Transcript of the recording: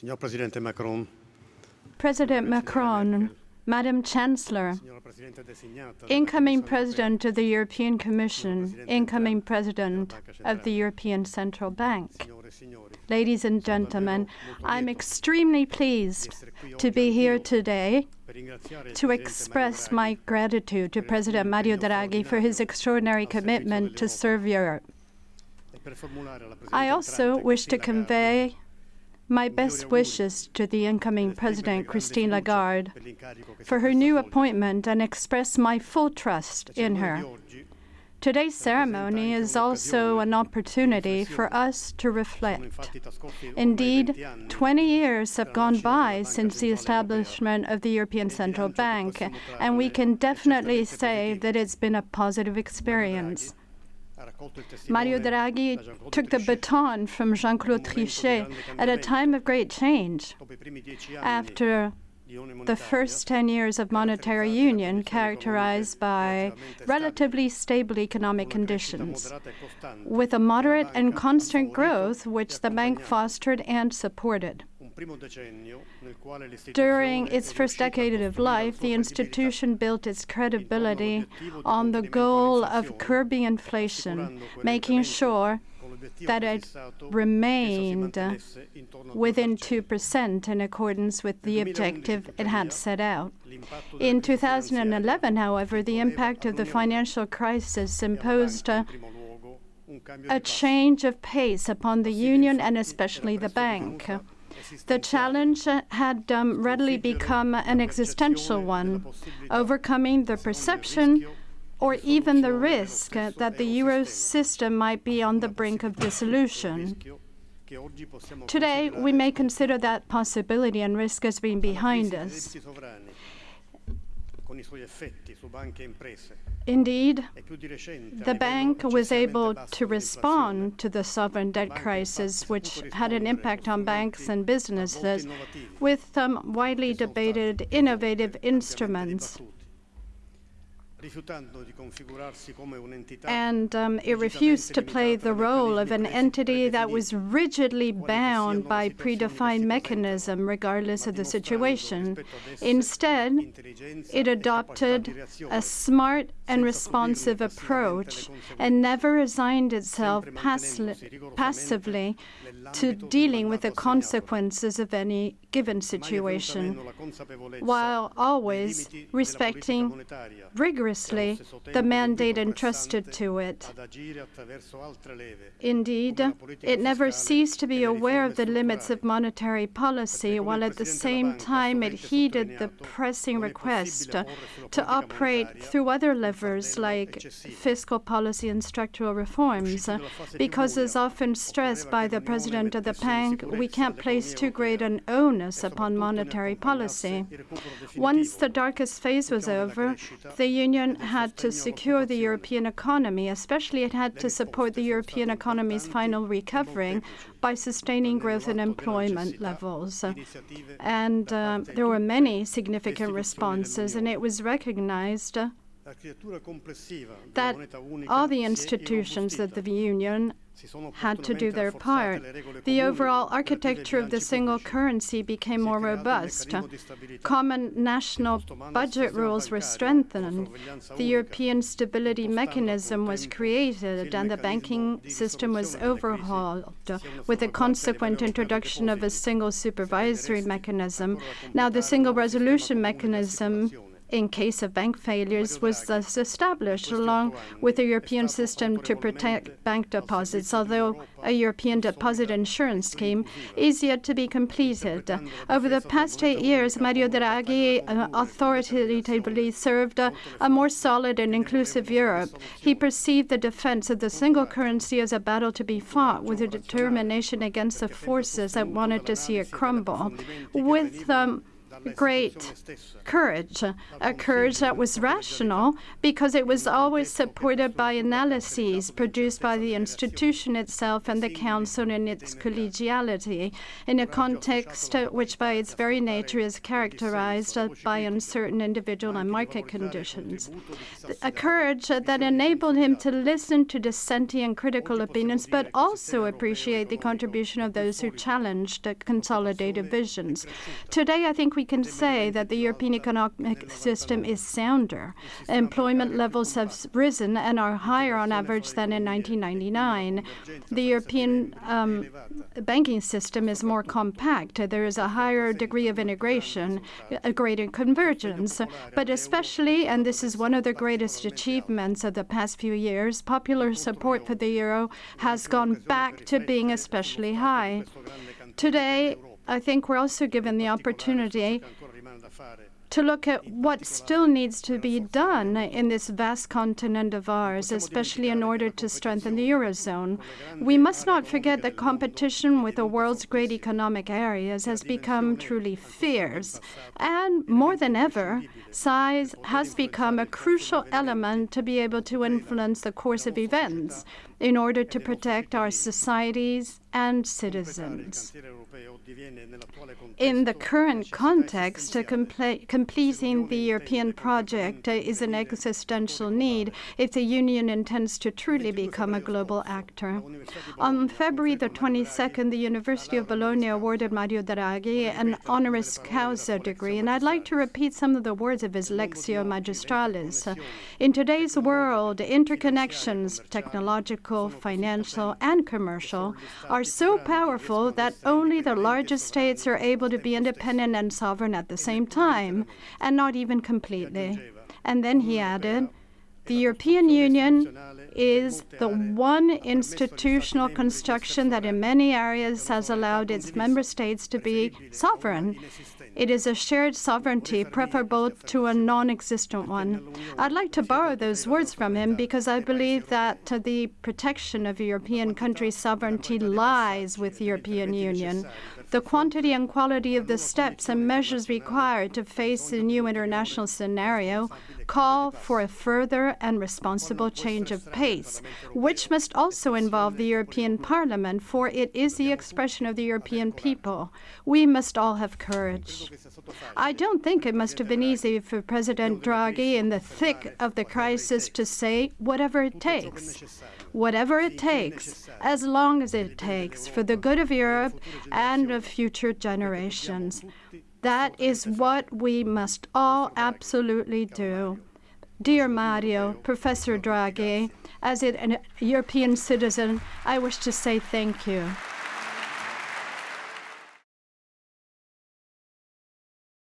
Signor Presidente Macron, President Macron, Madam Chancellor, signora Presidente designata, incoming President of the European Commission, incoming President of the European Central Bank. Ladies and gentlemen, I'm extremely pleased to be here today per ringraziare il to express my gratitude to President Mario Draghi for his extraordinary commitment to serve Europe. Draghi per formulare alla Presidente I also wish to convey my best wishes to the incoming President Christine Lagarde for her new appointment and express my full trust in her. Today's ceremony is also an opportunity for us to reflect. Indeed, 20 years have gone by since the establishment of the European Central Bank, and we can definitely say that it's been a positive experience. Mario Draghi took the baton from Jean Claude Trichet at a time of great change Dopo i primi dieci anni after the first 10 years of monetary union characterized by relatively stable economic conditions, with a moderate and constant growth which the bank fostered and supported. Un primo decennio nel quale l'istituzione During its first decade of life, the institution built its credibility on the goal of curbing inflation, making sure that it prefissato che essa si remained mantenesse intorno al within 2%. 2% in accordance with the objective it had set out. In 2011, however, the impact of the financial crisis imposed a, primo luogo un cambio a change of pace upon the Union and especially the bank. The challenge had um, readily become an existential one, overcoming the perception or even the risk that the euro system might be on the brink of dissolution. Today, we may consider that possibility and risk as being behind us. Indeed, più di recente a the bank was able to respond to the sovereign debt crisis, which had an impact on banks and businesses, with some widely debated innovative instruments. And um, it refused to play the role of an entity that was rigidly bound by predefined mechanism, regardless of the situation. Instead, it adopted capacità di reazione, a smart and responsive approach and never resigned itself passi- passively to dealing with the consequences of any given mai è venuta situation, meno la consapevolezza while always limiti della politica respecting monetaria, the mandate entrusted to it. ad agire attraverso altre leve, Indeed, it never ceased to be aware of the limits of monetary policy, while at the same time it heeded the pressing request to operate through other levers like fiscal policy and structural reforms. Because, as often stressed by the president of the bank, we can't place too great an onus upon monetary policy. Once the darkest phase was over, the Union had to secure the European economy, especially it had to support the European economy's final recovering by sustaining growth and employment levels. And uh, there were many significant responses, and it was recognized that della moneta unica all the institutions of the. Union had to do their part. The overall architecture of the single currency became more robust. meccanismo di stabilità. Common national budget rules were strengthened. The European Stability Mechanism was created, and the banking system was risoluzione delle crisi, overhauled, with the consequent introduction of a single supervisory mechanism. Now, the single un nuovo sistema resolution mechanism. In case of bank failures was thus established, along with a European system to protect bank deposits, although a European deposit insurance scheme is yet to be completed. Over the past eight years, Mario Draghi uh, authoritatively served a more solid and inclusive Europe. He perceived the defense of the single currency as a battle to be fought with a determination against the forces that wanted to see it crumble. With um, great courage, a courage that was rational because it was always supported by analyses produced by the institution itself and the Council in its collegiality, in a context which, by its very nature, is characterized by uncertain individual and market conditions. A courage that enabled him to listen to dissenting and critical opinions, but also appreciate the contribution of those who challenged consolidated visions. Today, I think we can say that the European economic system is sounder. Employment levels have risen and are higher on average than in 1999. The European um, banking system is more compact. There is a higher degree of integration, a greater convergence. But especially, and this is one of the greatest achievements of the past few years, popular support for the euro has gone back to being especially high. Today, I think we're also given the opportunity to look at what still needs to be done in this vast continent of ours, especially in order to strengthen the Eurozone. We must not forget that competition with the world's great economic areas has become truly fierce. And more than ever, size has become a crucial element to be able to influence the course of events in order to protect our societies and citizens. In the current context, completing the European project is an existential need. if the Union intends to truly become a global actor. On February the 22nd, the University of Bologna awarded Mario Draghi an honoris causa degree, and I'd like to repeat some of the words of his Lectio Magistralis. In today's world, interconnections, technological, financial, and commercial, are so powerful that only the largest states are able to be independent and sovereign at the same time, and not even completely. And then he added, the European Union is the one institutional construction that in many areas has allowed its member states to be sovereign. It is a shared sovereignty preferable to a non existent one. I'd like to borrow those words from him because I believe that the protection of European countries' sovereignty lies with the European Union. The quantity and quality of the steps and measures required to face the new international scenario call for a further and responsible change of pace, which must also involve the European Parliament, for it is the expression of the European people. We must all have courage. I don't think it must have been easy for President Draghi in the thick of the crisis to say whatever it takes whatever it takes, as long as it takes, for the good of Europe and of future generations. That is what we must all absolutely do. Dear Mario, Professor Draghi, as a European citizen, I wish to say thank you.